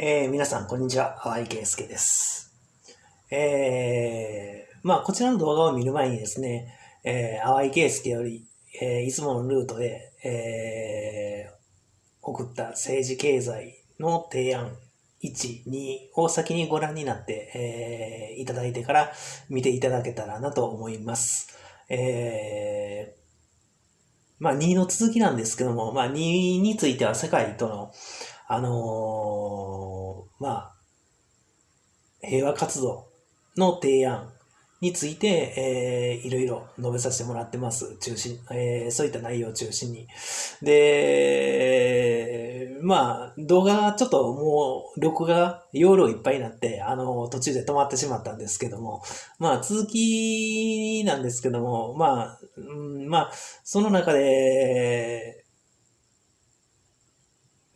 えー、皆さん、こんにちは。淡井圭介です。えー、まあ、こちらの動画を見る前にですね、えー、淡井圭介より、えー、いつものルートで、えー、送った政治経済の提案1、2を先にご覧になって、えー、いただいてから見ていただけたらなと思います。えー、まあ、2の続きなんですけども、まあ、2については世界との、あのー、まあ、平和活動の提案について、えー、いろいろ述べさせてもらってます。中心、えー、そういった内容を中心に。で、まあ、動画ちょっともう、録画、容量いっぱいになって、あの、途中で止まってしまったんですけども、まあ、続きなんですけども、まあ、うん、まあ、その中で、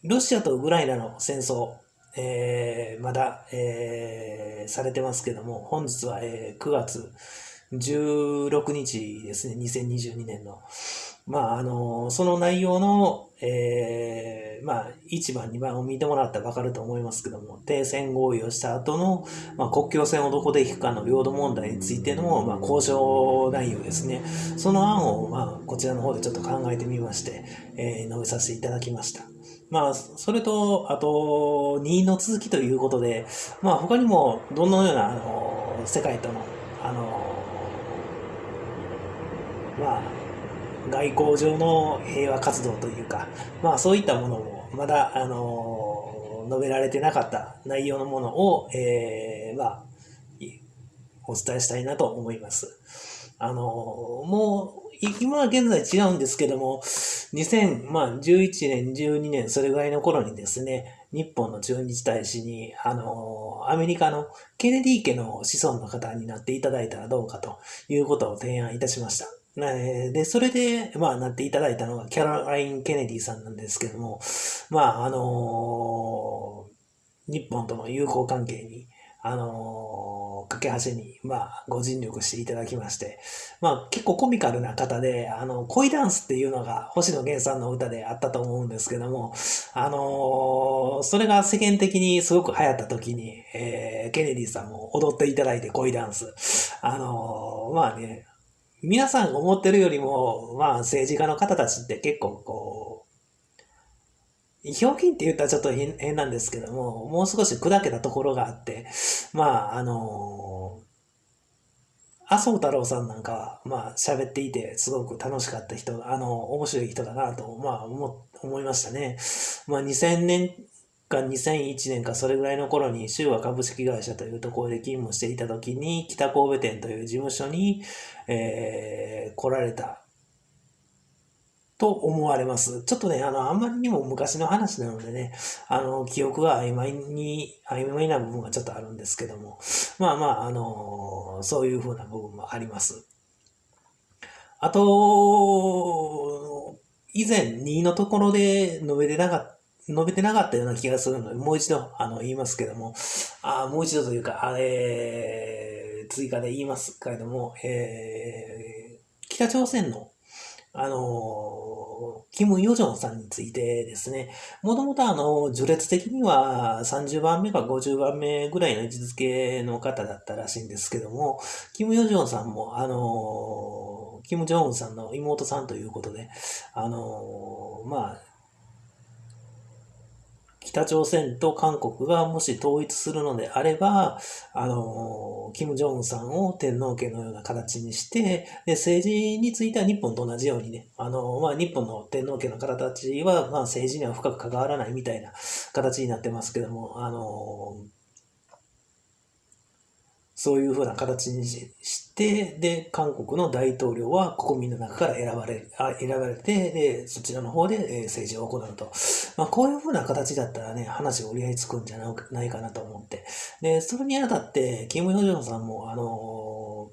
ロシアとウクライナの戦争、えー、まだ、えー、されてますけども、本日は、えー、9月16日ですね、2022年の。まあ、あの、その内容の、えー、まあ、1番、2番を見てもらったらわかると思いますけども、停戦合意をした後の、まあ、国境線をどこで引くかの領土問題についての、まあ、交渉内容ですね。その案を、まあ、こちらの方でちょっと考えてみまして、えー、述べさせていただきました。まあ、それと、あと、2の続きということで、まあ、他にも、どのような、あの、世界との、あの、まあ、外交上の平和活動というか、まあ、そういったものも、まだ、あの、述べられてなかった内容のものを、えー、まあ、お伝えしたいなと思います。あの、もう、今は現在違うんですけども、2011年、12年、それぐらいの頃にですね、日本の駐日大使に、あの、アメリカのケネディ家の子孫の方になっていただいたらどうかということを提案いたしました。で、それで、まあ、なっていただいたのがキャロライン・ケネディさんなんですけども、まあ、あの日本との友好関係に、あの架け橋に、まあ、ご尽力していただきまして、まあ、結構コミカルな方で、あの、恋ダンスっていうのが星野源さんの歌であったと思うんですけども、あのー、それが世間的にすごく流行った時に、えー、ケネディさんも踊っていただいて恋ダンス。あのー、まあね、皆さんが思ってるよりも、まあ、政治家の方たちって結構こう、ひょうきんって言ったらちょっと変なんですけども、もう少し砕けたところがあって、まあ、あの麻生太郎さんなんかは、まあ、喋っていて、すごく楽しかった人、あの、面白い人だなと、まあ、思、思いましたね。まあ、2000年か2001年かそれぐらいの頃に、州和株式会社というところで勤務していた時に、北神戸店という事務所に、えー、来られたと思われます。ちょっとね、あの、あんまりにも昔の話なのでね、あの、記憶が曖昧に、曖昧な部分がちょっとあるんですけども、まあまあ、あの、そういうふうな部分もあります。あと、以前2のところで述べてなかった、述べてなかったような気がするので、もう一度、あの、言いますけども、あもう一度というか、あれ、追加で言いますけれども、えー、北朝鮮のあの、キム・ヨジョンさんについてですね、もともとあの、序列的には30番目か50番目ぐらいの位置づけの方だったらしいんですけども、キム・ヨジョンさんも、あの、キム・ジョンウンさんの妹さんということで、あの、まあ、北朝鮮と韓国がもし統一するのであれば、あの、キム・ジョンウンさんを天皇家のような形にして、で、政治については日本と同じようにね、あの、まあ、日本の天皇家の方たちは、まあ、政治には深く関わらないみたいな形になってますけども、あの、そういうふうな形にして、で、韓国の大統領は国民の中から選ばれあ選ばれて、で、そちらの方で政治を行うと。まあ、こういうふうな形だったらね、話折り合いつくんじゃないかなと思って。で、それにあたって、キム・ヨジョンさんも、あの、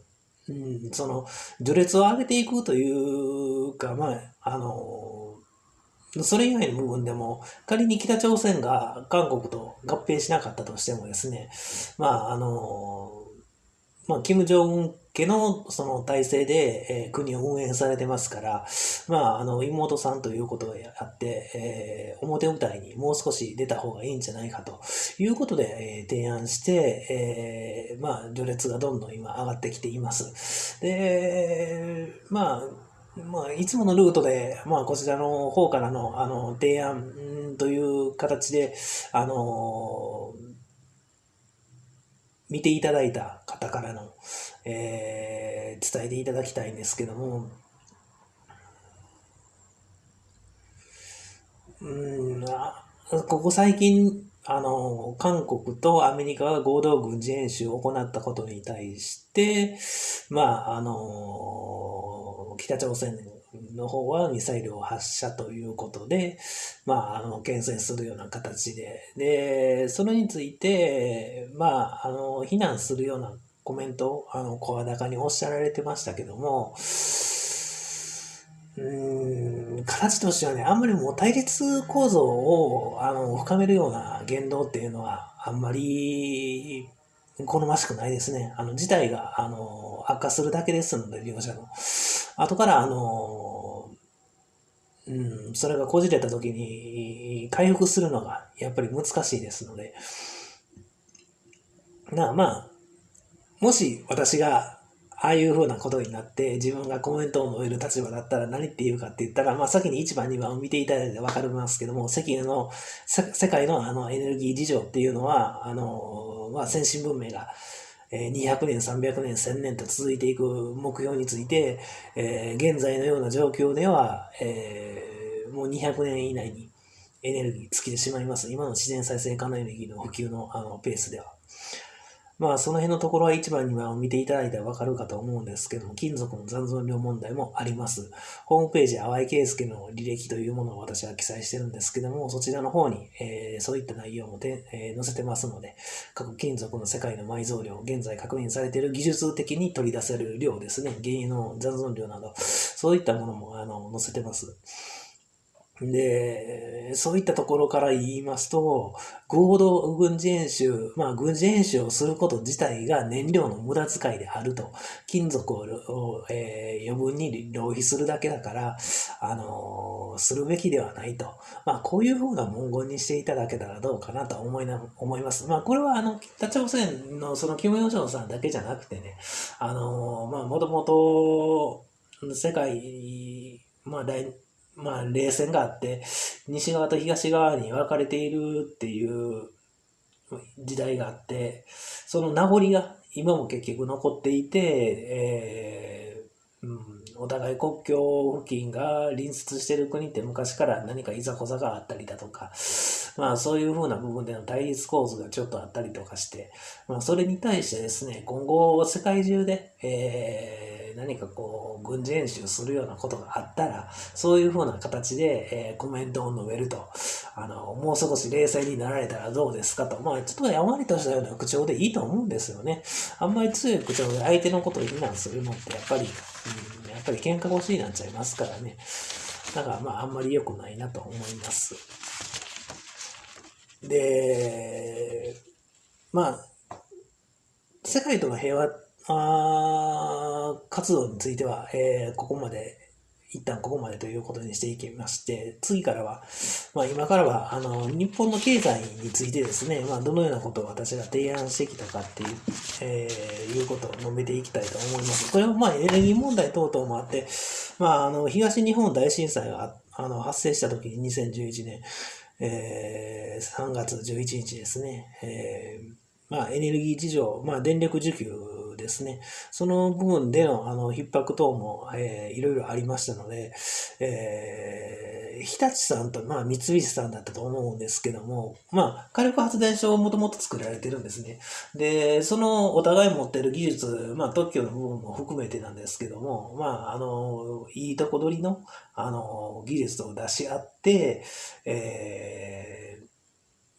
うん、その、序列を上げていくというか、まあ、あの、それ以外の部分でも、仮に北朝鮮が韓国と合併しなかったとしてもですね、まあ、あの、まあ、キム・ジョン家のその体制で、えー、国を運営されてますから、まあ、あの、妹さんということであって、えー、表舞台にもう少し出た方がいいんじゃないかということで、えー、提案して、えー、まあ、序列がどんどん今上がってきています。で、まあ、まあ、いつものルートで、まあ、こちらの方からの、あの、提案という形で、あの、見ていただいた方からの、えー、伝えていただきたいんですけども、うんあ、ここ最近、あの、韓国とアメリカが合同軍事演習を行ったことに対して、まあ、あの、北朝鮮の方はミサイルを発射ということで、まあ、あの、牽制するような形で、で、それについて、まあ、あの、非難するようなコメントを、あの、声高におっしゃられてましたけども、うん、形としてはね、あんまりもう対立構造を、あの、深めるような言動っていうのは、あんまり、好ましくないですね。あの、事態が、あの、悪化するだけですので、両者の。後から、あの、うん、それがこじれた時に回復するのがやっぱり難しいですので、なあまあ、もし私がああいう風なことになって自分がコメントを述べる立場だったら何って言うかって言ったら、まあ先に1番2番を見ていただいてわかりますけども、世界の、世界のあのエネルギー事情っていうのは、あの、まあ先進文明が200年、300年、1000年と続いていく目標について、えー、現在のような状況では、えー、もう200年以内にエネルギー尽きてしまいます。今の自然再生可能エネルギーの普及のあのペースでは。まあ、その辺のところは一番には見ていただいたらわかるかと思うんですけども、金属の残存量問題もあります。ホームページ、淡井圭介の履歴というものを私は記載してるんですけども、そちらの方に、えー、そういった内容もで、えー、載せてますので、各金属の世界の埋蔵量、現在確認されている技術的に取り出せる量ですね、原油の残存量など、そういったものもあの載せてます。で、そういったところから言いますと、合同軍事演習、まあ軍事演習をすること自体が燃料の無駄遣いであると。金属を、えー、余分に浪費するだけだから、あのー、するべきではないと。まあこういうふうな文言にしていただけたらどうかなと思いな、思います。まあこれはあの、北朝鮮のそのキム・ヨジョンさんだけじゃなくてね、あのー、まあもともと世界、まあ大、まあ、冷戦があって、西側と東側に分かれているっていう時代があって、その名残が今も結局残っていて、えーうん、お互い国境付近が隣接してる国って昔から何かいざこざがあったりだとか、まあそういうふうな部分での対立構図がちょっとあったりとかして、まあそれに対してですね、今後世界中で、えー何かこう、軍事演習するようなことがあったら、そういうふうな形で、えー、コメントを述べると、あの、もう少し冷静になられたらどうですかと、まあ、ちょっとやまりとしたような口調でいいと思うんですよね。あんまり強い口調で相手のことを非難するのって、やっぱり、うん、やっぱり喧嘩腰になっちゃいますからね。だから、まあ、あんまり良くないなと思います。で、まあ、世界との平和あ活動については、えー、ここまで、一旦ここまでということにしていきまして、次からは、まあ今からは、あの、日本の経済についてですね、まあどのようなことを私が提案してきたかっていう、えー、いうことを述べていきたいと思います。これはまあエネルギー問題等々もあって、まああの、東日本大震災があの発生した時に2011年、えー、3月11日ですね、えー、まあエネルギー事情、まあ電力需給ですね、その部分でのあの逼迫等も、えー、いろいろありましたので、えー、日立さんと、まあ、三菱さんだったと思うんですけども、まあ、火力発電所をもともと作られてるんですね。で、そのお互い持ってる技術、まあ、特許の部分も含めてなんですけども、まあ、あの、いいとこ取りの、あの、技術を出し合って、え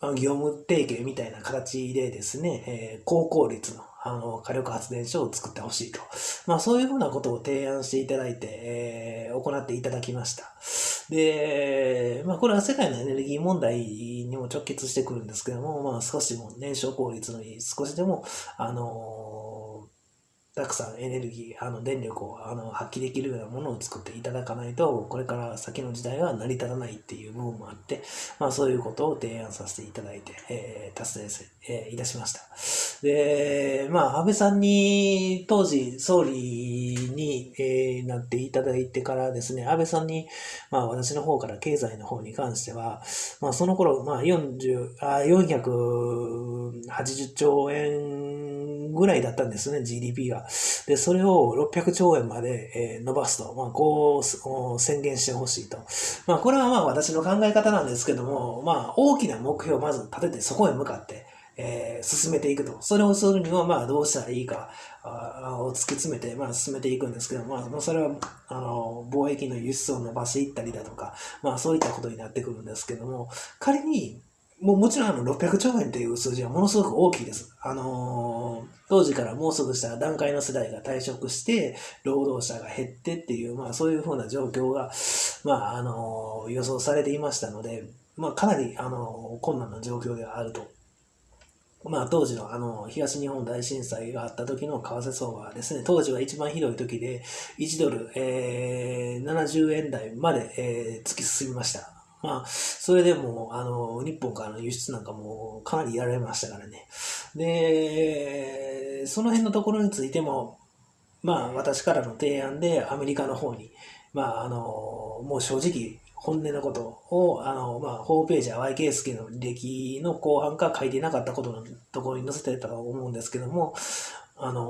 ー、業務提携みたいな形でですね、えー、高効率のあの、火力発電所を作ってほしいと。まあ、そういうふうなことを提案していただいて、えー、行っていただきました。で、まあ、これは世界のエネルギー問題にも直結してくるんですけども、まあ、少しでも燃焼効率のいい、少しでも、あのたくさんエネルギー、あの電力をあの発揮できるようなものを作っていただかないと、これから先の時代は成り立たないっていう部分もあって、まあそういうことを提案させていただいて、えー、達成、えー、いたしました。で、まあ安倍さんに、当時総理に、えー、なっていただいてからですね、安倍さんに、まあ私の方から経済の方に関しては、まあその頃、まあ40、あ480兆円ぐらいだったんですね、GDP が。で、それを600兆円まで、え伸ばすと、まあ、こう宣言してほしいと。まあ、これはまあ私の考え方なんですけども、まあ、大きな目標をまず立てて、そこへ向かって、えー、進めていくと。それをするには、まあ、どうしたらいいかを突き詰めて、まあ、進めていくんですけど、まあ、それは、あの、貿易の輸出を伸ばしていったりだとか、まあ、そういったことになってくるんですけども、仮に、もうもちろんあの600兆円という数字はものすごく大きいです。あのー、当時からもうすぐしたら段階の世代が退職して、労働者が減ってっていう、まあそういうふうな状況が、まああのー、予想されていましたので、まあかなり、あのー、困難な状況ではあると。まあ当時のあの、東日本大震災があった時の為替相場はですね、当時は一番ひどい時で、1ドル、えー、70円台まで、えー、突き進みました。まあ、それでも、あの、日本からの輸出なんかもかなりやられましたからね。で、その辺のところについても、まあ、私からの提案でアメリカの方に、まあ、あの、もう正直、本音のことを、あの、まあ、ホームページは YK スケの履歴の後半か書いてなかったことのところに載せてたと思うんですけども、あの、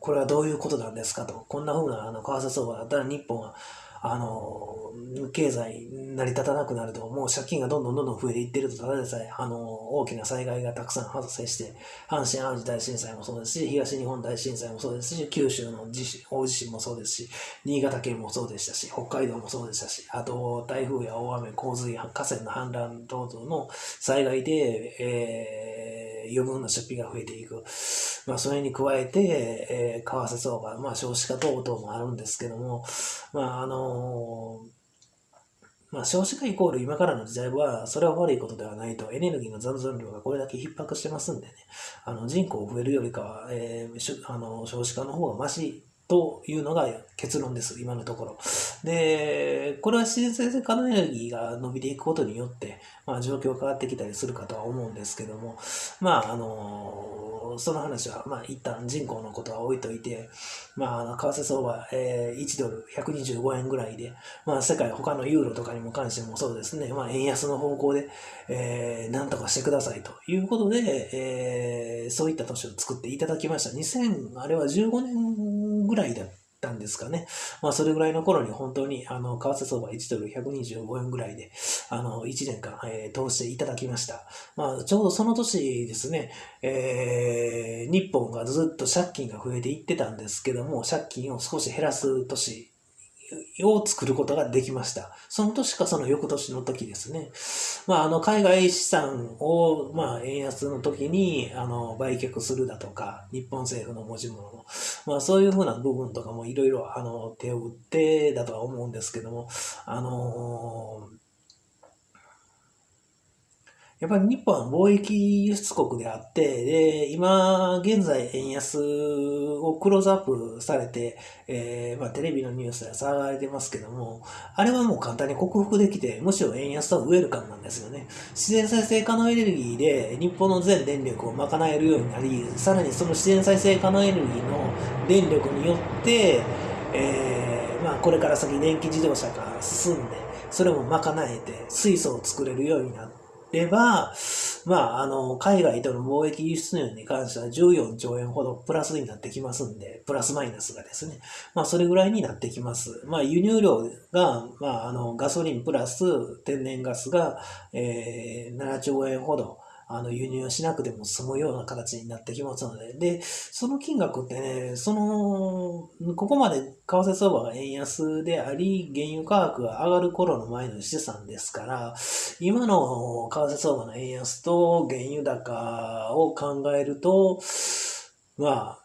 これはどういうことなんですかと。こんな風な、あの、為替相場だったら日本は、あの、経済成り立たなくなると、もう借金がどんどんどんどん増えていってると、ただでさえ、あの、大きな災害がたくさん発生して、阪神淡路大震災もそうですし、東日本大震災もそうですし、九州の地震、大地震もそうですし、新潟県もそうでしたし、北海道もそうでしたし、あと、台風や大雨、洪水、河川の氾濫等々の災害で、えー、余分な出費が増えていく。まあ、それに加えて、えー、為替相場、まあ、少子化等々もあるんですけども、まあ、あのまあ、少子化イコール今からの時代は、それは悪いことではないと、エネルギーの残存量がこれだけ逼迫してますんでね、あの人口増えるよりかは、えー、あの少子化の方がマシというのが結論です、今のところ。で、これは自然生成可能エネルギーが伸びていくことによって、まあ、状況変わってきたりするかとは思うんですけども、まあ、あの、その話は、まあ、一旦人口のことは置いといて、まあ、為替相場、えー、1ドル125円ぐらいで、まあ、世界他のユーロとかにも関してもそうですね、まあ、円安の方向で、えー、なんとかしてくださいということで、えー、そういった年を作っていただきました。2000、あれは15年ぐらいだったんですかね。まあ、それぐらいの頃に本当に、あの、為替相場1ドル125円ぐらいで、あの、1年間、えー、通していただきました。まあ、ちょうどその年ですね、えー、日本がずっと借金が増えていってたんですけども、借金を少し減らす年を作ることができました。その年かその翌年の時ですね。まあ、あの、海外資産を、まあ、円安の時に、あの、売却するだとか、日本政府の持ち物の、まあ、そういうふうな部分とかもいろいろ、あの、手を打ってだとは思うんですけども、あのーやっぱり日本は貿易輸出国であって、で、今現在円安をクローズアップされて、えー、まあテレビのニュースで騒がれてますけども、あれはもう簡単に克服できて、むしろ円安はウェルカムなんですよね。自然再生可能エネルギーで日本の全電力を賄えるようになり、さらにその自然再生可能エネルギーの電力によって、えー、まあこれから先電気自動車が進んで、それも賄えて水素を作れるようになって、れば、まあ、あの、海外との貿易輸出入に関しては14兆円ほどプラスになってきますんで、プラスマイナスがですね、まあ、それぐらいになってきます。まあ、輸入量が、まあ、あの、ガソリンプラス天然ガスが、えー、7兆円ほど、あの、輸入しなくても済むような形になってきますので、で、その金額ってね、その、ここまで為替相場が円安であり、原油価格が上がる頃の前の資産ですから、今の為替相場の円安と原油高を考えると、まあ、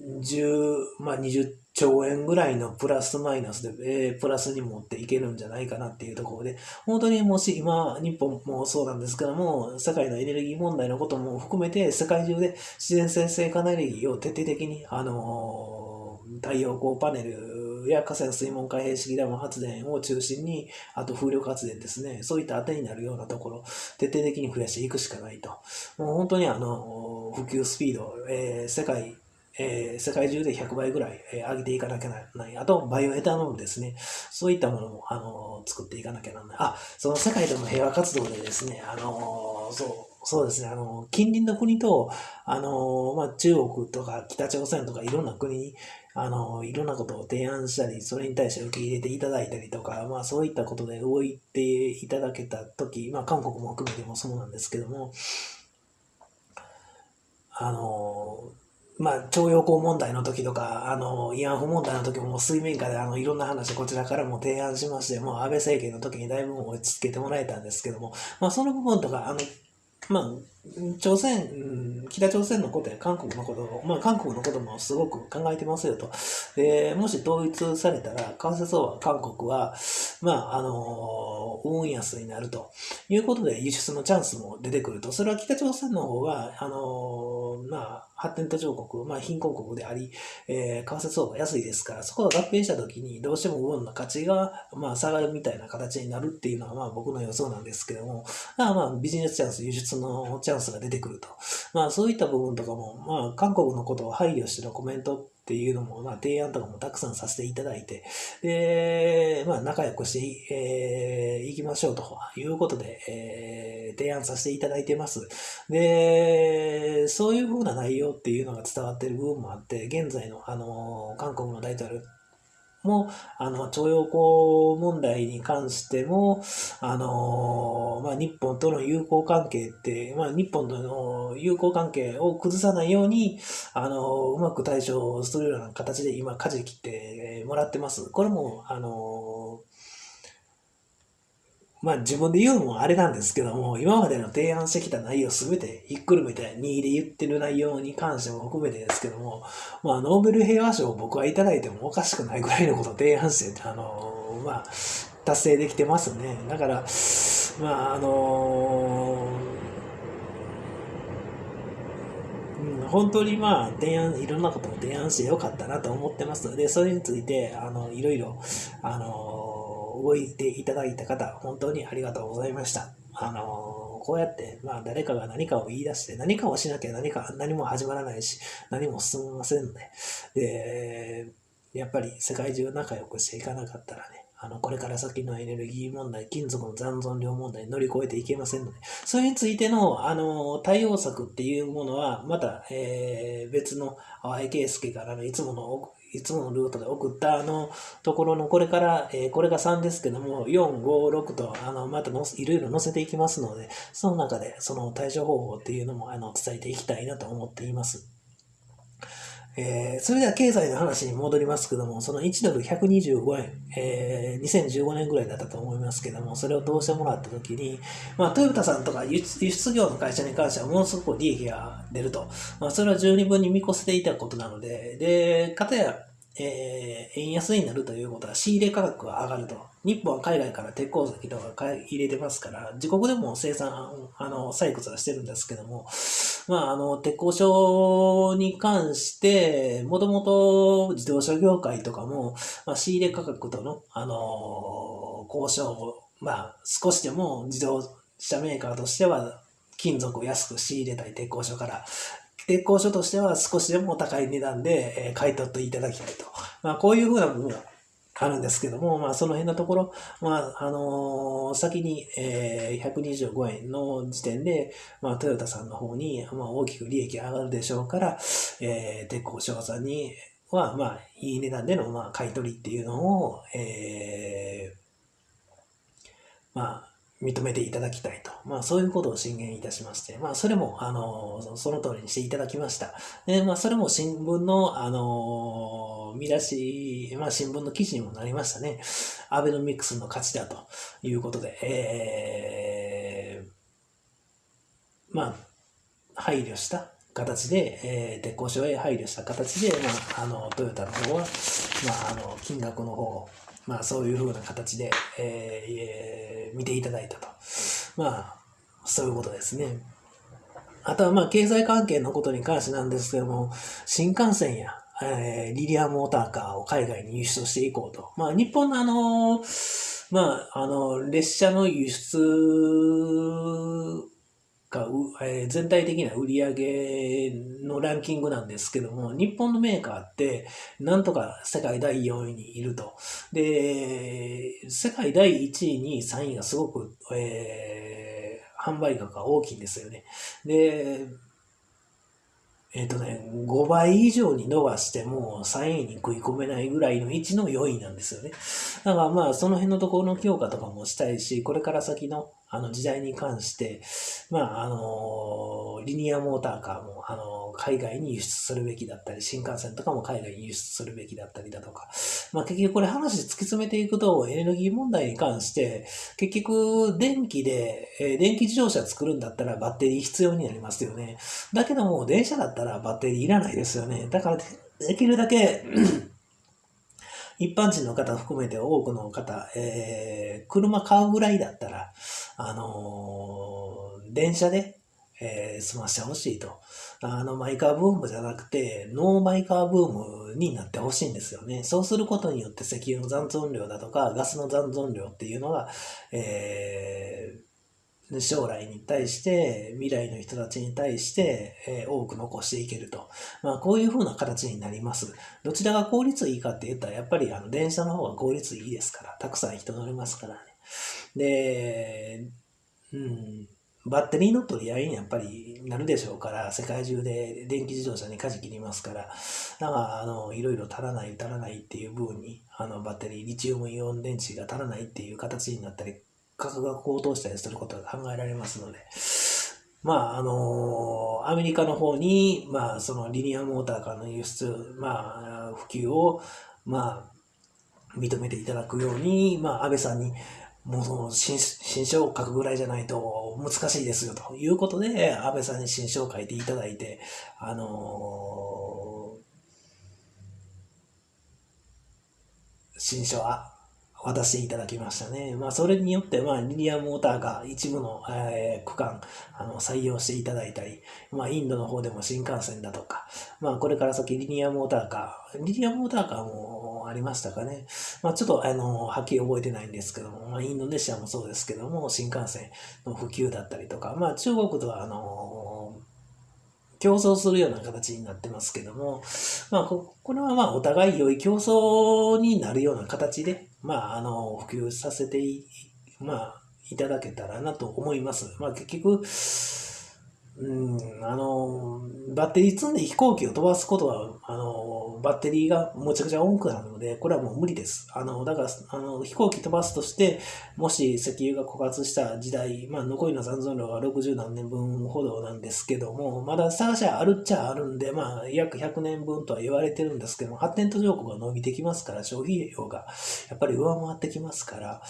10、まあ20兆円ぐらいのプラスマイナスで、えー、プラスに持っていけるんじゃないかなっていうところで、本当にもし今、日本もそうなんですけども、世界のエネルギー問題のことも含めて、世界中で自然生成エネルギーを徹底的に、あのー、太陽光パネルや河川水門開閉式ダム発電を中心に、あと風力発電ですね、そういった当てになるようなところ、徹底的に増やしていくしかないと。もう本当にあの、普及スピード、えー、世界えー、世界中で100倍ぐらい、えー、上げていかなきゃならない。あと、バイオエタノールですね。そういったものも、あのー、作っていかなきゃならない。あ、その世界での平和活動でですね、あのそう、そうですね、あの近隣の国と、あのまあ、中国とか北朝鮮とかいろんな国に、あのいろんなことを提案したり、それに対して受け入れていただいたりとか、まあ、そういったことで動いていただけたとき、まあ、韓国も含めてもそうなんですけども、あのまあ、徴用工問題の時とか、あの、慰安婦問題の時も水面下であの、いろんな話こちらからも提案しまして、もう安倍政権の時にだいぶ落ち着けてもらえたんですけども、まあ、その部分とか、あの、まあ、朝鮮、北朝鮮のことや韓国のことを、まあ、韓国のこともすごく考えてますよと。で、もし統一されたら、為替相場、韓国は、まあ、あの、ウォン安になるということで、輸出のチャンスも出てくると。それは北朝鮮の方が、あの、まあ、発展途上国、まあ、貧困国であり、えー、為替相場安いですから、そこが合併した時に、どうしてもウォンの価値が、まあ、下がるみたいな形になるっていうのは、まあ、僕の予想なんですけども、まあ、まあ、ビジネスチャンス、輸出のチャンスが出てくると。まあ、そういった部分とかも、まあ、韓国のことを配慮してのコメントっていうのも、まあ、提案とかもたくさんさせていただいて、で、まあ、仲良くして、えー、いきましょうということで、えー、提案させていただいてます。で、そういうふうな内容っていうのが伝わってる部分もあって、現在の、あの、韓国の大統領も、あの、徴用工問題に関しても、あの、まあ、日本との友好関係って、まあ、日本との友好関係を崩さないように、あの、うまく対処するような形で今、舵切ってもらってます。これも、あの、まあ自分で言うのもあれなんですけども、今までの提案してきた内容すべてひっくるめて2位で言ってる内容に関しても含めてですけども、まあノーベル平和賞を僕はいただいてもおかしくないぐらいのことを提案して、あの、まあ達成できてますね。だから、まああの本当にまあ提案、いろんなことを提案してよかったなと思ってますので、それについて、あの、いろいろ、あの動いていただいた方、本当にありがとうございました。あのこうやって、まあ、誰かが何かを言い出して、何かをしなきゃ何か、何も始まらないし、何も進みませんので、で、やっぱり世界中仲良くしていかなかったらね、あの、これから先のエネルギー問題、金属の残存量問題乗り越えていけませんので、それについての、あの、対応策っていうものは、また、えー、別の淡井圭介からのいつものいつものルートで送ったあのところのこれから、えー、これが3ですけども、4、5、6とあのまたのいろいろ載せていきますので、その中でその対処方法っていうのもあの伝えていきたいなと思っています。えー、それでは経済の話に戻りますけども、その1ドル125円、えー、2015年ぐらいだったと思いますけども、それを通してもらったときに、まあ、トヨタさんとか輸出業の会社に関してはものすごく利益が出ると。まあ、それは十二分に見越せていたことなので、で、かたや、えー、円安になるということは仕入れ価格が上がると。日本は海外から鉄鉱石とか入れてますから、自国でも生産、あの、採掘はしてるんですけども、まあ、あの、鉄鋼所に関して、もともと自動車業界とかも、まあ、仕入れ価格との、あの、交渉を、まあ、少しでも自動車メーカーとしては、金属を安く仕入れたい鉄鋼所から、鉄鋼所としては少しでも高い値段で、買い取っていただきたいと。まあ、こういうふうな部分あるんですけども、まあ、その辺のところ、まあ、あのー、先に、えー、125円の時点で、まあ、トヨタさんの方に、まあ、大きく利益上がるでしょうから、えー、鉄鋼商さんには、まあ、いい値段での、まあ、買い取りっていうのを、えー、まあ、認めていただきたいと。まあそういうことを進言いたしまして、まあそれも、あの、その通りにしていただきました。で、まあそれも新聞の、あの、見出し、まあ新聞の記事にもなりましたね。アベノミクスの勝ちだということで、えー、まあ、配慮した形で、えー、鉄鋼所へ配慮した形で、まあ、あのトヨタの方は、まあ、あの金額の方をまあ、そういうふうな形で、えー、見ていただいたと。まあ、そういうことですね。あとは、まあ、経済関係のことに関してなんですけども、新幹線や、えー、リリアモーターカーを海外に輸出していこうと。まあ、日本のあの、まあ、あの、列車の輸出が、えー、全体的な売り上げのランキングなんですけども、日本のメーカーって、なんとか世界第4位にいると。で、世界第1位、2位、3位がすごく、えー、販売額が大きいんですよね。で、えっ、ー、とね、5倍以上に伸ばしても3位に食い込めないぐらいの位置の4位なんですよね。だからまあその辺のところの強化とかもしたいし、これから先のあの時代に関して、まああの、リニアモーターカーもあの海外に輸出するべきだったり、新幹線とかも海外に輸出するべきだったりだとか、まあ結局これ話突き詰めていくとエネルギー問題に関して、結局電気で、え、電気自動車作るんだったらバッテリー必要になりますよね。だけども電車だったらバッテリーいらないですよね。だからできるだけ 一般人の方含めて多くの方、えー、車買うぐらいだったら、あのー、電車で、えー、済ましてほしいと。あの、マイカーブームじゃなくて、ノーマイカーブームになってほしいんですよね。そうすることによって石油の残存量だとか、ガスの残存量っていうのが、えー、将来に対して、未来の人たちに対して、えー、多く残していけると。まあ、こういう風な形になります。どちらが効率いいかって言ったら、やっぱりあの電車の方が効率いいですから、たくさん人乗れますからね。で、うん、バッテリーの取り合いにやっぱりなるでしょうから、世界中で電気自動車に舵切りますから、だからあのいろいろ足らない、足らないっていう部分に、あのバッテリー、リチウムイオン電池が足らないっていう形になったり、価格が高騰したりすることが考えられますので、まあ、あのアメリカの方に、まあ、そのリニアモーターからの輸出、まあ、普及を、まあ、認めていただくように、まあ、安倍さんに、もう新、新書を書くぐらいじゃないと難しいですよということで、安倍さんに新書を書いていただいて、あのー、新書は渡していただきましたね。まあ、それによって、まあ、リニアモーターが一部の、えー、区間、あの、採用していただいたり、まあ、インドの方でも新幹線だとか、まあ、これから先リニアモーターカー、リニアモーターカーもありましたかね。まあ、ちょっと、あの、はっきり覚えてないんですけども、まあ、インドネシアもそうですけども、新幹線の普及だったりとか、まあ、中国とは、あの、競争するような形になってますけども、まあ、これはまあ、お互い良い競争になるような形で、まあ、あの、普及させてい、まあ、いただけたらなと思います。まあ、結局、うん、あの、バッテリー積んで飛行機を飛ばすことは、あの、バッテリーがむちゃくちゃ多くなるので、これはもう無理です。あの、だから、あの、飛行機飛ばすとして、もし石油が枯渇した時代、まあ、残りの残存量が60何年分ほどなんですけども、まだ探しはあるっちゃあるんで、まあ、約100年分とは言われてるんですけども、発展途上国が伸びてきますから、消費量がやっぱり上回ってきますから、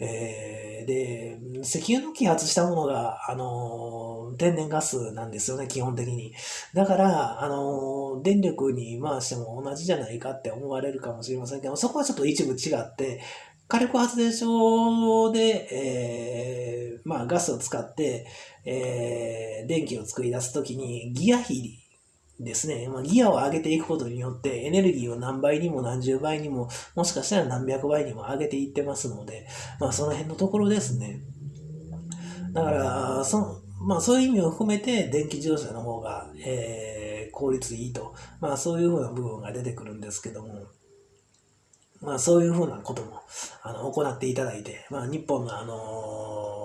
えー、で、石油の揮発したものが、あの、天然ガスなんですよね、基本的に。だから、あの、電力に回しても同じじゃないかって思われるかもしれませんけど、そこはちょっと一部違って、火力発電所で、えー、まあ、ガスを使って、えー、電気を作り出すときに、ギア比ですね、まあ、ギアを上げていくことによって、エネルギーを何倍にも何十倍にも、もしかしたら何百倍にも上げていってますので、まあ、その辺のところですね。だから、そまあそういう意味を含めて電気自動車の方が、えー、効率いいと、まあそういうふうな部分が出てくるんですけども、まあそういうふうなことも、あの、行っていただいて、まあ日本のあのー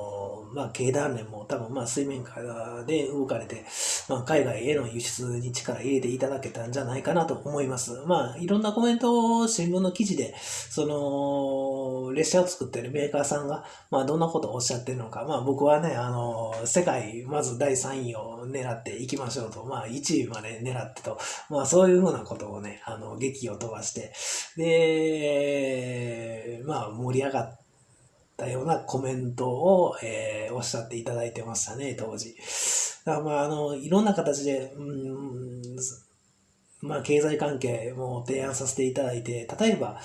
まあ、経団連も多分、まあ、水面下で動かれて、まあ、海外への輸出に力入れていただけたんじゃないかなと思います。まあ、いろんなコメントを新聞の記事で、その、列車を作ってるメーカーさんが、まあ、どんなことをおっしゃってるのか、まあ、僕はね、あの、世界、まず第3位を狙っていきましょうと、まあ、1位まで狙ってと、まあ、そういうふうなことをね、あの、劇を飛ばして、で、まあ、盛り上がって、たようなコメントを、えー、おっしゃっていただいてましたね、当時。だからまあ、あの、いろんな形で、うん、まあ、経済関係も提案させていただいて、例えば、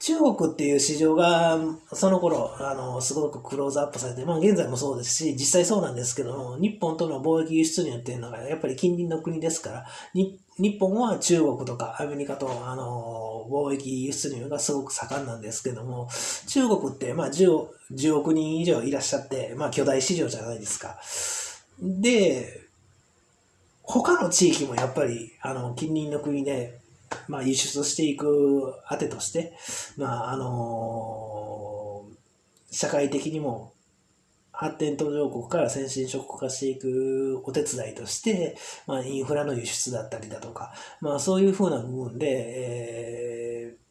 中国っていう市場が、その頃、あの、すごくクローズアップされて、まあ現在もそうですし、実際そうなんですけども、日本との貿易輸出入っていうのが、やっぱり近隣の国ですから、日日本は中国とかアメリカと、あの、貿易輸出入がすごく盛んなんですけども、中国って、まあ10、10億人以上いらっしゃって、まあ巨大市場じゃないですか。で、他の地域もやっぱり、あの、近隣の国で、まあ、輸出していくあてとして、まあ、あのー、社会的にも発展途上国から先進諸国化していくお手伝いとして、まあ、インフラの輸出だったりだとか、まあ、そういうふうな部分で、えー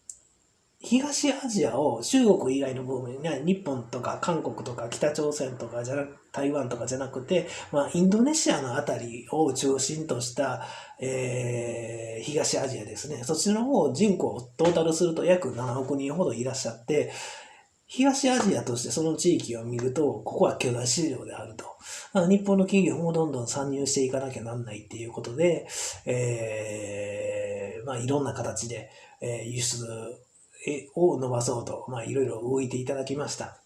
東アジアを中国以外の部分には日本とか韓国とか北朝鮮とかじゃな台湾とかじゃなくて、まあ、インドネシアのあたりを中心とした、えー、東アジアですね。そっちの方人口をトータルすると約7億人ほどいらっしゃって、東アジアとしてその地域を見ると、ここは巨大市場であると。日本の企業もどんどん参入していかなきゃなんないっていうことで、えー、まあいろんな形で、え、輸出を伸ばそうと、まあ、いろいろ動いていただきました。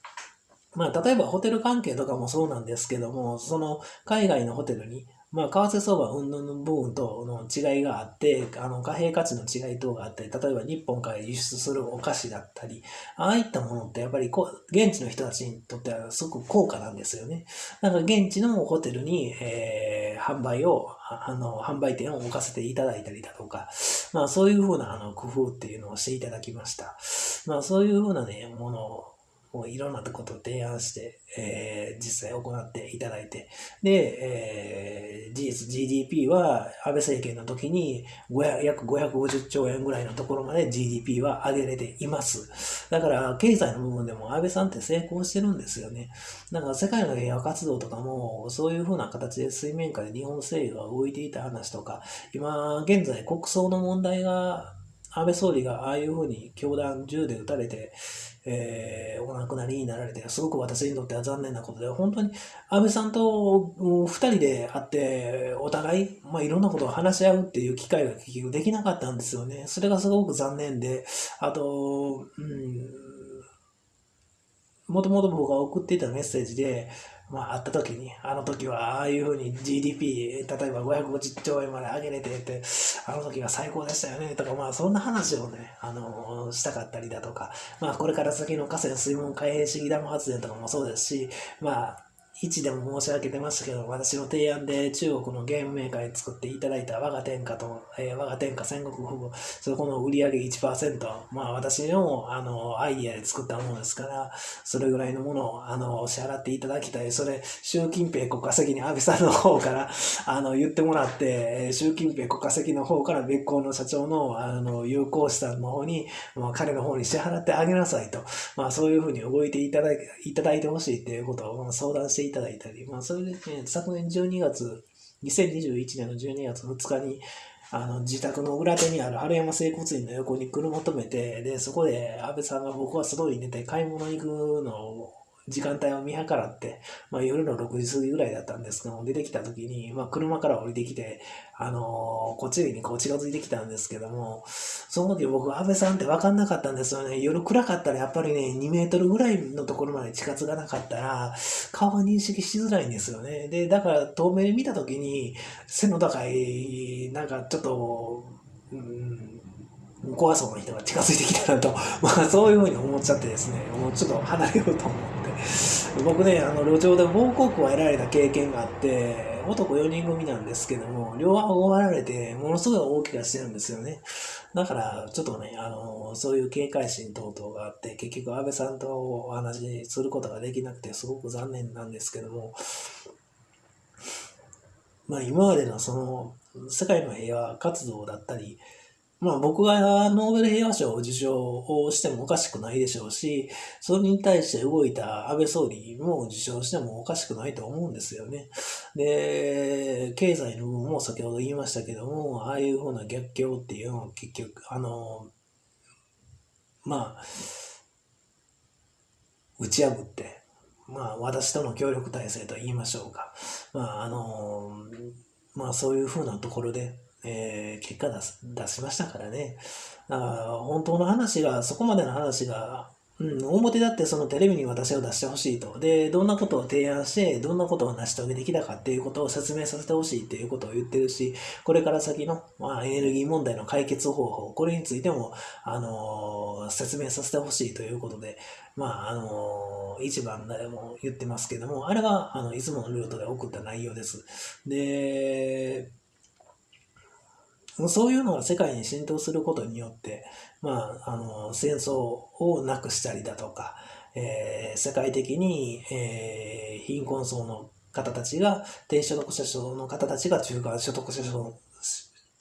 まあ、例えばホテル関係とかもそうなんですけども、その海外のホテルに、まあ、為替相場云々の部分との違いがあって、あの、貨幣価値の違い等があって、例えば日本から輸出するお菓子だったり、ああいったものってやっぱりこう、現地の人たちにとってはすごく高価なんですよね。だか現地のホテルに、えー、販売を、あの、販売店を置かせていただいたりだとか、まあそういうふうなあの工夫っていうのをしていただきました。まあそういうふうなね、ものをもういろんなことを提案して、えー、実際行っていただいて、で、えー、事実 GDP は安倍政権の時に約550兆円ぐらいのところまで GDP は上げれています。だから経済の部分でも安倍さんって成功してるんですよね。だから世界の平和活動とかもそういうふうな形で水面下で日本政府が動いていた話とか、今現在国葬の問題が安倍総理がああいうふうに教団銃で撃たれて、えー、お亡くなりになられて、すごく私にとっては残念なことで、本当に安倍さんと二人で会って、お互い、まあ、いろんなことを話し合うっていう機会ができなかったんですよね。それがすごく残念で、あと、うん、もともと僕が送っていたメッセージで、まあ、会った時に、あの時はああいうふうに GDP、例えば550兆円まで上げれてて、あの時は最高でしたよね、とか、まあ、そんな話をね、あの、したかったりだとか、まあ、これから先の河川水門開閉式ダム発電とかもそうですし、まあ、1でも申し上げてましたけど、私の提案で中国のゲームメーカーに作っていただいた我が天下と、えー、我が天下戦国富豪、そこの売り上げ1%、まあ私のあのアイディアで作ったものですから、それぐらいのものをあの支払っていただきたい。それ、習近平国家責任安倍さんの方から あの言ってもらって、習近平国家責任の方から別行の社長のあの有効資産の方に、まあ、彼の方に支払ってあげなさいと、まあそういうふうに動いていただいいただいてほしいっていうことを相談していただいたり、まあ、それで、ね、昨年12月、2021年の12月2日に、あの、自宅の裏手にある春山整骨院の横に車止めて、で、そこで安倍さんが僕は外に出て買い物行くのを時間帯を見計らって、まあ、夜の6時過ぎぐらいだったんですけども出てきた時に、まあ、車から降りてきて、あのー、こっちにこう近づいてきたんですけども、その時僕、安倍さんって分かんなかったんですよね。夜暗かったらやっぱりね、2メートルぐらいのところまで近づかなかったら、顔が認識しづらいんですよね。で、だから遠目で見た時に、背の高い、なんかちょっと、うん怖そうな人が近づいてきたなと、まあそういうふうに思っちゃってですね、もうちょっと離れようと思って、僕ね、あの路上で暴行を得られた経験があって、男4人組なんですけども、両顎を割られて、ものすごい大怪我してるんですよね。だから、ちょっとね、あの、そういう警戒心等々があって、結局安倍さんとお話しすることができなくて、すごく残念なんですけども、まあ今までのその、世界の平和活動だったり、まあ僕がノーベル平和賞を受賞をしてもおかしくないでしょうし、それに対して動いた安倍総理も受賞してもおかしくないと思うんですよね。で、経済の部分も先ほど言いましたけども、ああいうふうな逆境っていうのは結局、あの、まあ、打ち破って、まあ、私との協力体制と言いましょうか。まあ、あの、まあ、そういうふうなところで、えー、結果出す出しましたからね。あ本当の話が、そこまでの話がうん、表だってそのテレビに私を出してほしいと。で、どんなことを提案して、どんなことを成し遂げてきたかっていうことを説明させてほしいっていうことを言ってるし、これから先の、まあ、エネルギー問題の解決方法、これについても、あのー、説明させてほしいということで、まあ、あのー、一番でも言ってますけども、あれが、あの、いつものルートで送った内容です。で、そういうのが世界に浸透することによって、まあ、あの、戦争をなくしたりだとか、えー、世界的に、えー、貧困層の方たちが、低所得者層の方たちが中間所得者層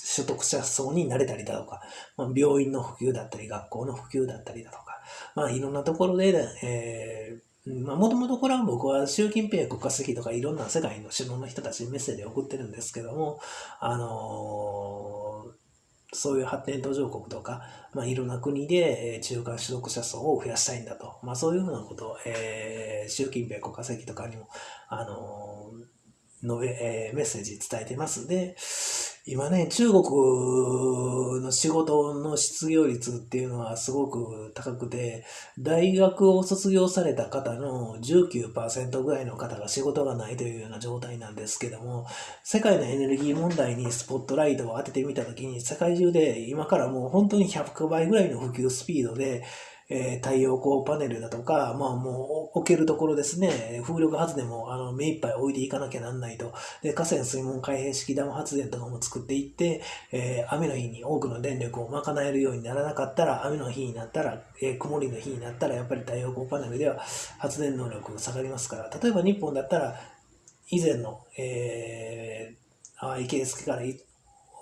所得者層になれたりだとか、まあ、病院の普及だったり、学校の普及だったりだとか、まあ、いろんなところで、えー、もともとこれは僕は習近平国家主席とかいろんな世界の首脳の人たちにメッセージを送ってるんですけども、あのー、そういう発展途上国とか、まあ、いろんな国で中間所得者層を増やしたいんだと、まあ、そういうふうなことを、えー、習近平国家主席とかにも、あのー、述べ、えー、メッセージ伝えてます。で、今ね、中国の仕事の失業率っていうのはすごく高くて、大学を卒業された方の19%ぐらいの方が仕事がないというような状態なんですけども、世界のエネルギー問題にスポットライトを当ててみたときに、世界中で今からもう本当に100倍ぐらいの普及スピードで、えー、太陽光パネルだとか、まあもう置けるところですね、風力発電もあの目いっぱい置いていかなきゃなんないと。で、河川水門開閉式ダム発電とかも作っていって、えー、雨の日に多くの電力を賄えるようにならなかったら、雨の日になったら、えー、曇りの日になったら、やっぱり太陽光パネルでは発電能力が下がりますから、例えば日本だったら、以前の、えー、あ池江助から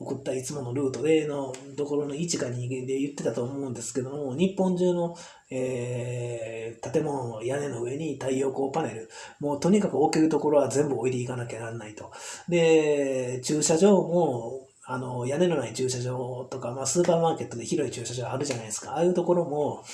送ったいつものルートでのところの位置か2で言ってたと思うんですけども、日本中の、えー、建物の屋根の上に太陽光パネル、もうとにかく置けるところは全部置いていかなきゃならないと。で、駐車場も、あの、屋根のない駐車場とか、まあ、スーパーマーケットで広い駐車場あるじゃないですか。ああいうところも、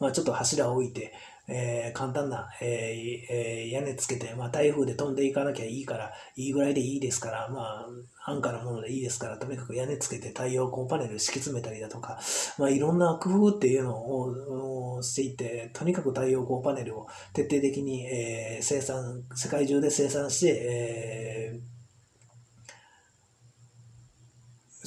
まあ、ちょっと柱を置いて、えー、簡単な、えーえー、屋根つけて、まあ、台風で飛んでいかなきゃいいから、いいぐらいでいいですから、まあ、安価なものでいいですから、とにかく屋根つけて太陽光パネル敷き詰めたりだとか、まあ、いろんな工夫っていうのをしていって、とにかく太陽光パネルを徹底的に、えー、生産、世界中で生産して、えー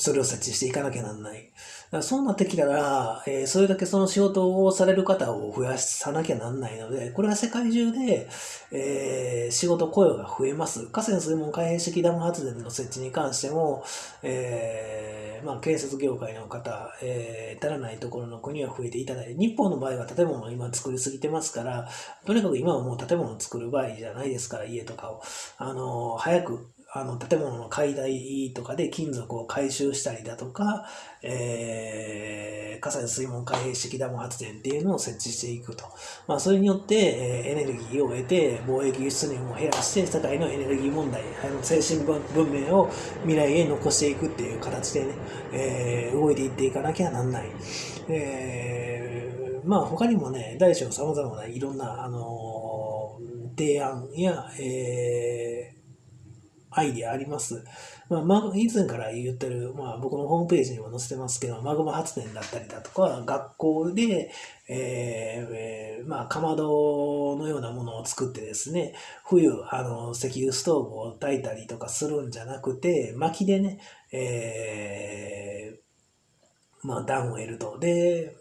それを設置していかなきゃなんない。そうなってきたら、えー、それだけその仕事をされる方を増やさなきゃなんないので、これは世界中で、えー、仕事雇用が増えます。河川水門開閉式ダム発電の設置に関しても、えー、まあ、建設業界の方、えー、足らないところの国は増えていただいて、日本の場合は建物を今作りすぎてますから、とにかく今はもう建物を作る場合じゃないですから、家とかを。あの、早くあの、建物の解体とかで金属を回収したりだとか、えー、火災水門開閉式ダム発電っていうのを設置していくと。まあ、それによって、えー、エネルギーを得て、貿易輸出入も減らして、世界のエネルギー問題、あの、精神文明を未来へ残していくっていう形でね、えー、動いていっていかなきゃなんない。えー、まあ、他にもね、大小様々ないろんな、あの、提案や、えー、アイディアあります。まあ、以前から言ってる、まあ、僕のホームページにも載せてますけど、マグマ発電だったりだとか、学校で、えー、まあ、かまどのようなものを作ってですね、冬、あの、石油ストーブを焚いたりとかするんじゃなくて、薪でね、えー、まあ、暖を得ると。で、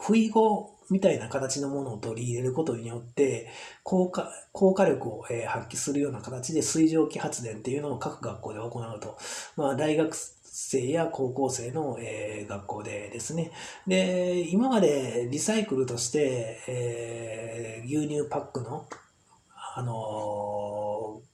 不意後、みたいな形のものを取り入れることによって、効果、効果力を、え発揮するような形で水蒸気発電っていうのを各学校で行うと。まあ、大学生や高校生の、え、学校でですね。で、今までリサイクルとして、えー、牛乳パックの、あのー、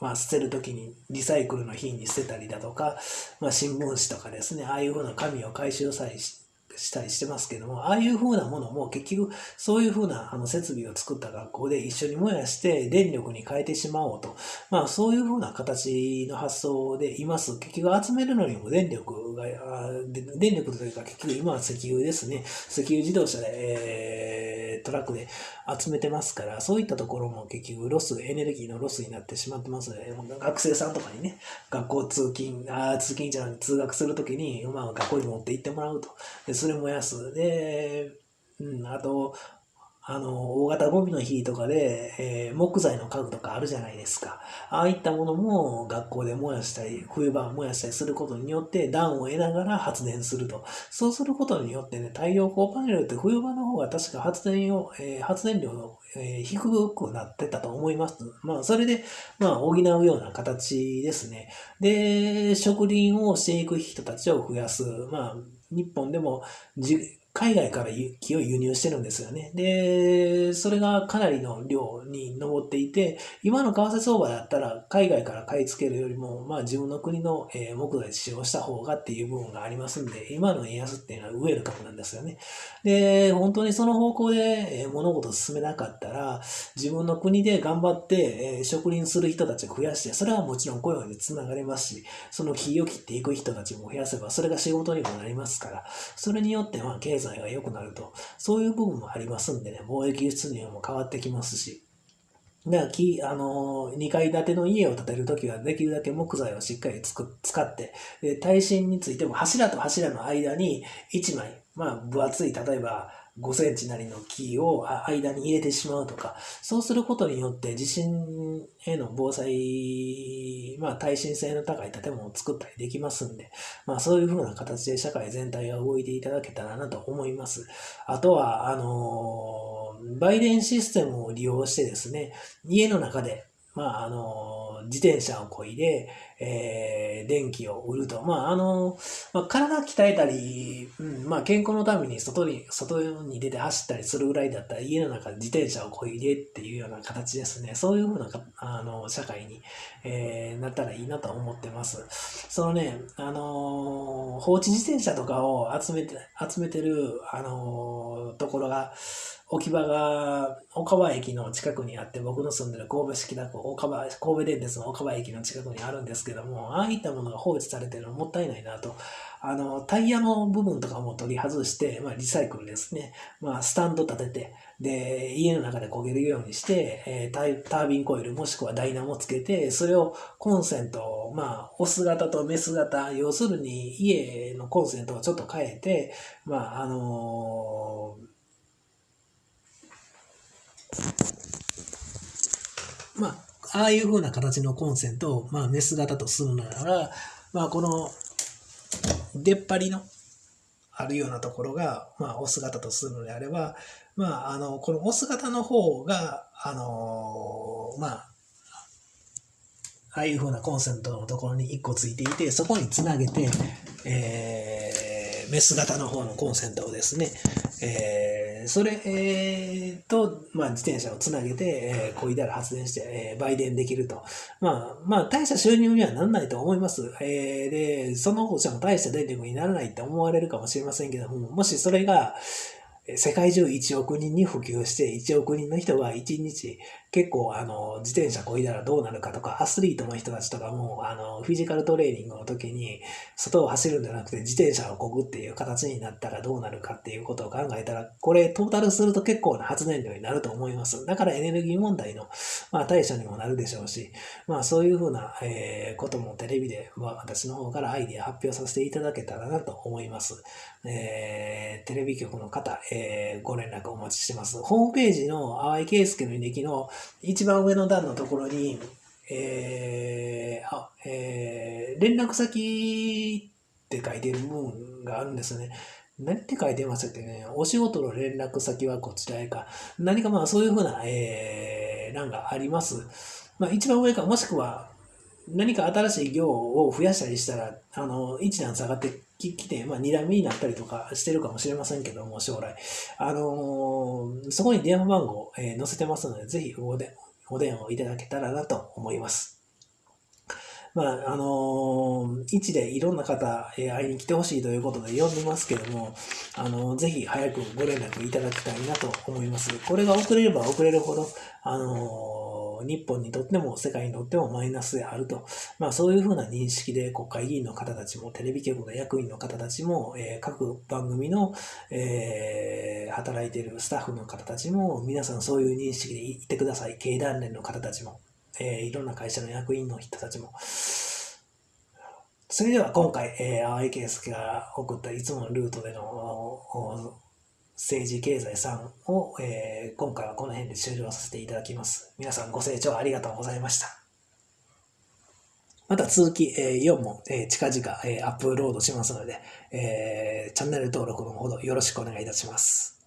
まあ、捨てるときにリサイクルの日に捨てたりだとか、まあ、新聞紙とかですね、ああいうふうな紙を回収さえししたりしてますけども、ああいう風なものも結局そういう風なあの設備を作った学校で一緒に燃やして電力に変えてしまおうと。まあそういう風な形の発想でいます。結局集めるのにも電力が、電力というか結局今は石油ですね。石油自動車で、えートラックで集めてますから、そういったところも結局ロス、エネルギーのロスになってしまってますので、学生さんとかにね、学校通勤、あ通勤じゃなくて通学するときに、まあ、学校に持って行ってもらうと。で、それ燃やす。で、うん、あと、あの、大型ゴミの日とかで、えー、木材の家具とかあるじゃないですか。ああいったものも学校で燃やしたり、冬場燃やしたりすることによって暖を得ながら発電すると。そうすることによってね、太陽光パネルって冬場の方が確か発電を、えー、発電量の、えー、低くなってたと思います。まあ、それで、まあ、補うような形ですね。で、植林をしていく人たちを増やす。まあ、日本でも海外から木を輸入してるんですよね。で、それがかなりの量に上っていて、今の為替相場だったら海外から買い付けるよりも、まあ自分の国の木材使用した方がっていう部分がありますんで、今の円安っていうのはウェルカムなんですよね。で、本当にその方向で物事を進めなかったら、自分の国で頑張って植林する人たちを増やして、それはもちろん雇用につながりますし、その木を切っていく人たちも増やせば、それが仕事にもなりますから、それによってまあ経経済が良くなると、そういう部分もありますんでね、貿易輸出入も変わってきますし、だからき、あの、2階建ての家を建てるときは、できるだけ木材をしっかりつく使って、で、耐震についても柱と柱の間に1枚、まあ、分厚い、例えば、5センチなりの木を間に入れてしまうとか、そうすることによって地震への防災、まあ耐震性の高い建物を作ったりできますんで、まあそういうふうな形で社会全体が動いていただけたらなと思います。あとは、あのー、売電システムを利用してですね、家の中でまあ、あの、自転車をこいで、えー、電気を売ると。まあ、あの、まあ、体鍛えたり、うん、まあ、健康のために外に、外に出て走ったりするぐらいだったら、家の中で自転車をこいでっていうような形ですね。そういうふうな、あの、社会に、えー、なったらいいなと思ってます。そのね、あの、放置自転車とかを集めて、集めてる、あの、ところが、置き場が岡場駅の近くにあって、僕の住んでる神戸市北区岡場、神戸電鉄の岡場駅の近くにあるんですけども、ああいったものが放置されてるのもったいないなと。あの、タイヤの部分とかも取り外して、まあ、リサイクルですね。まあ、スタンド立てて、で、家の中で焦げるようにして、えー、タービンコイルもしくはダイナモつけて、それをコンセント、まあ、オス型とメス型、要するに家のコンセントをちょっと変えて、まあ、あのーまあ、ああいう風な形のコンセントを、まあ、メス型とするなら、まあ、この出っ張りのあるようなところが、まあ、オス型とするのであれば、まあ、あの、このオス型の方が、あのまあ、ああいう風なコンセントのところに1個ついていて、そこにつなげて、えー、メス型の方のコンセントをですね、えーそれ、えー、と、まあ、自転車をつなげて、えー、こいだら発電して、えー、売電できると。まあ、まあ、大した収入にはならないと思います。えー、で、その放射も大した電力にならないって思われるかもしれませんけども、もしそれが、世界中1億人に普及して1億人の人が1日結構あの自転車こいだらどうなるかとかアスリートの人たちとかもあのフィジカルトレーニングの時に外を走るんじゃなくて自転車をこぐっていう形になったらどうなるかっていうことを考えたらこれトータルすると結構な発電量になると思いますだからエネルギー問題の、まあ、対処にもなるでしょうしまあそういうふうな、えー、こともテレビで、私の方からアイディア発表させていただけたらなと思います、えー、テレビ局の方、えー、ご連絡お待ちしてます。ホームページの淡井圭介の履歴の一番上の段のところに、えー、あ、えー、連絡先って書いてる部分があるんですね。何って書いてましたっけね。お仕事の連絡先はこちらへか。何かまあそういうふうな、えー、欄があります。まあ一番上か、もしくは何か新しい行を増やしたりしたら、あの、一段下がってきて、まあ、二段目になったりとかしてるかもしれませんけども、将来。あのー、そこに電話番号、えー、載せてますので、ぜひお電お電話をいただけたらなと思います。まあ、あのー、一でいろんな方、えー、会いに来てほしいということで呼んでますけども、あのー、ぜひ早くご連絡いただきたいなと思います。これが遅れれば遅れるほど、あの日本にとっても世界にとってもマイナスであると、まあ、そういうふうな認識で国会議員の方たちもテレビ局の役員の方たちも、えー、各番組の、えー、働いているスタッフの方たちも皆さんそういう認識でいてください経団連の方たちも、えー、いろんな会社の役員の人たちも。それでは今回、えー、淡井圭介が送ったいつものルートでの政治経済3を、えー、今回はこの辺で終了させていただきます。皆さんご清聴ありがとうございました。また続き、えー、4も、えー、近々、えー、アップロードしますので、えー、チャンネル登録のほどよろしくお願いいたします。